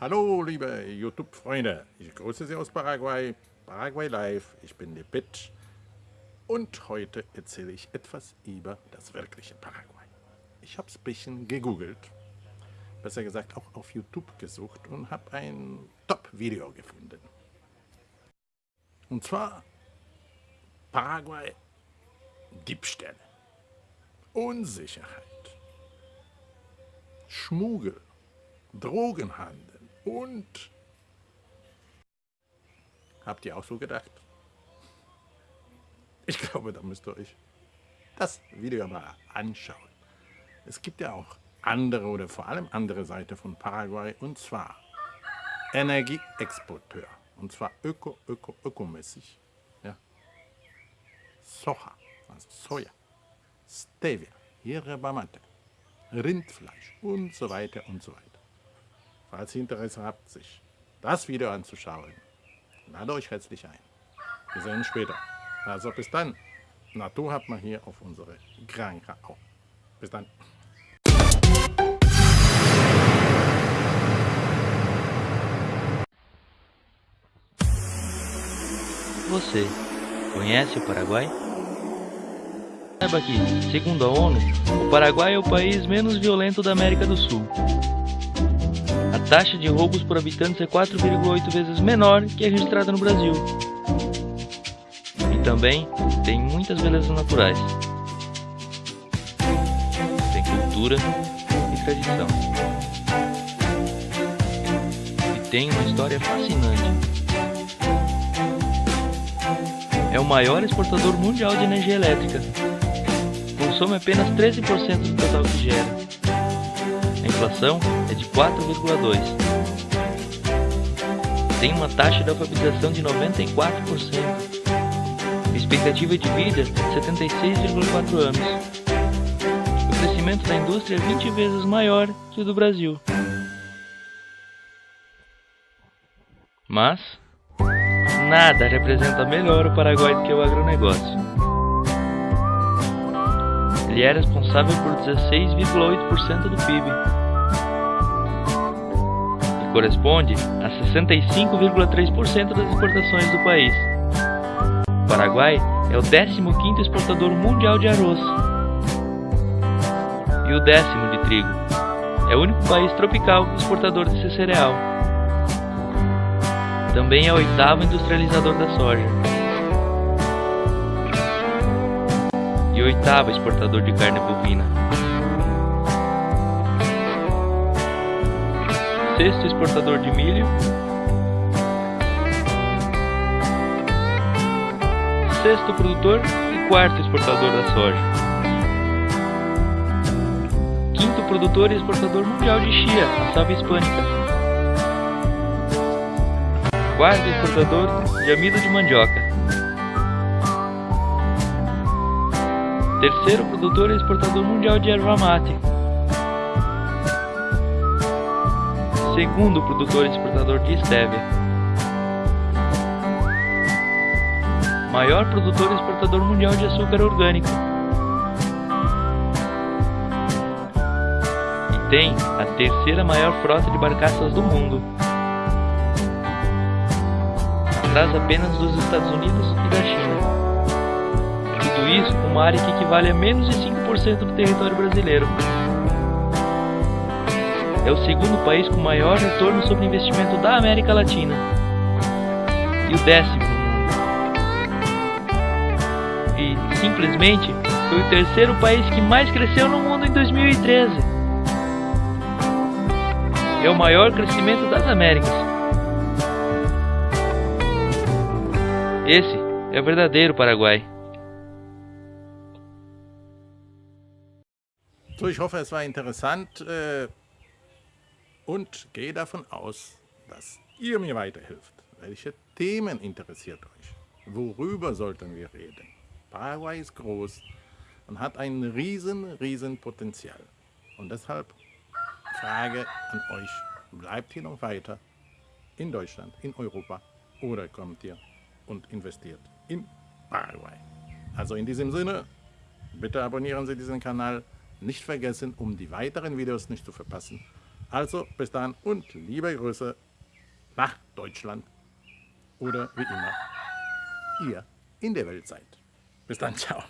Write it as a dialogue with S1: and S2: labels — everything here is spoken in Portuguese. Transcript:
S1: Hallo liebe YouTube-Freunde, ich grüße Sie aus Paraguay, Paraguay Live, ich bin der Pitch und heute erzähle ich etwas über das wirkliche Paraguay. Ich habe es ein bisschen gegoogelt, besser gesagt auch auf YouTube gesucht und habe ein Top-Video gefunden. Und zwar Paraguay Diebstähle, Unsicherheit, Schmuggel, Drogenhandel, und habt ihr auch so gedacht? Ich glaube, da müsst ihr euch das Video mal anschauen. Es gibt ja auch andere oder vor allem andere Seite von Paraguay und zwar Energieexporteur und zwar öko, öko, ökomäßig. Ja. Soja, also Soja, Stevia, Yerba Mate, Rindfleisch und so weiter und so weiter. Falls ihr Interesse habt, sich das Video anzuschauen, lade euch herzlich ein. Wir sehen uns später. Also bis dann. Natur hat man hier auf unsere Granca auch. Bis dann.
S2: Você conhece o Paraguai? Saiba que, segundo a ONU, o Paraguai é o país menos violento da América do Sul taxa de roubos por habitantes é 4,8 vezes menor que a registrada no Brasil. E também tem muitas belezas naturais. Tem cultura e tradição. E tem uma história fascinante. É o maior exportador mundial de energia elétrica. Consome apenas 13% do total que gera inflação é de 4,2%. Tem uma taxa de alfabetização de 94%. Expectativa de vida 76,4 anos. O crescimento da indústria é 20 vezes maior que o do Brasil. Mas nada representa melhor o Paraguai do que o agronegócio. Ele é responsável por 16,8% do PIB corresponde a 65,3% das exportações do país. O Paraguai é o 15º exportador mundial de arroz e o décimo de trigo. É o único país tropical exportador desse cereal. Também é o oitavo industrializador da soja. E oitavo exportador de carne bovina. sexto exportador de milho, sexto produtor. E quarto exportador da soja, quinto produtor e exportador mundial de chia, a hispânica, quarto exportador de amido de mandioca, terceiro produtor e exportador mundial de erva mate, segundo produtor e exportador de estévia. Maior produtor e exportador mundial de açúcar orgânico. E tem a terceira maior frota de barcaças do mundo. Atrás apenas dos Estados Unidos e da China. Isso uma área que equivale a menos de 5% do território brasileiro é o segundo país com maior retorno sobre investimento da América Latina e o décimo no mundo. E simplesmente foi o terceiro país que mais cresceu no mundo em 2013. É o maior crescimento das Américas. Esse é o verdadeiro Paraguai.
S1: So, ich hoffe, es war interessant. Äh und gehe davon aus, dass ihr mir weiterhilft. Welche Themen interessiert euch? Worüber sollten wir reden? Paraguay ist groß und hat ein riesen, riesen Potenzial. Und deshalb Frage an euch, bleibt ihr noch weiter in Deutschland, in Europa oder kommt ihr und investiert in Paraguay? Also in diesem Sinne, bitte abonnieren Sie diesen Kanal. Nicht vergessen, um die weiteren Videos nicht zu verpassen, Also bis dann und liebe Grüße nach Deutschland. Oder wie immer, ihr in der Welt seid. Bis dann, ciao.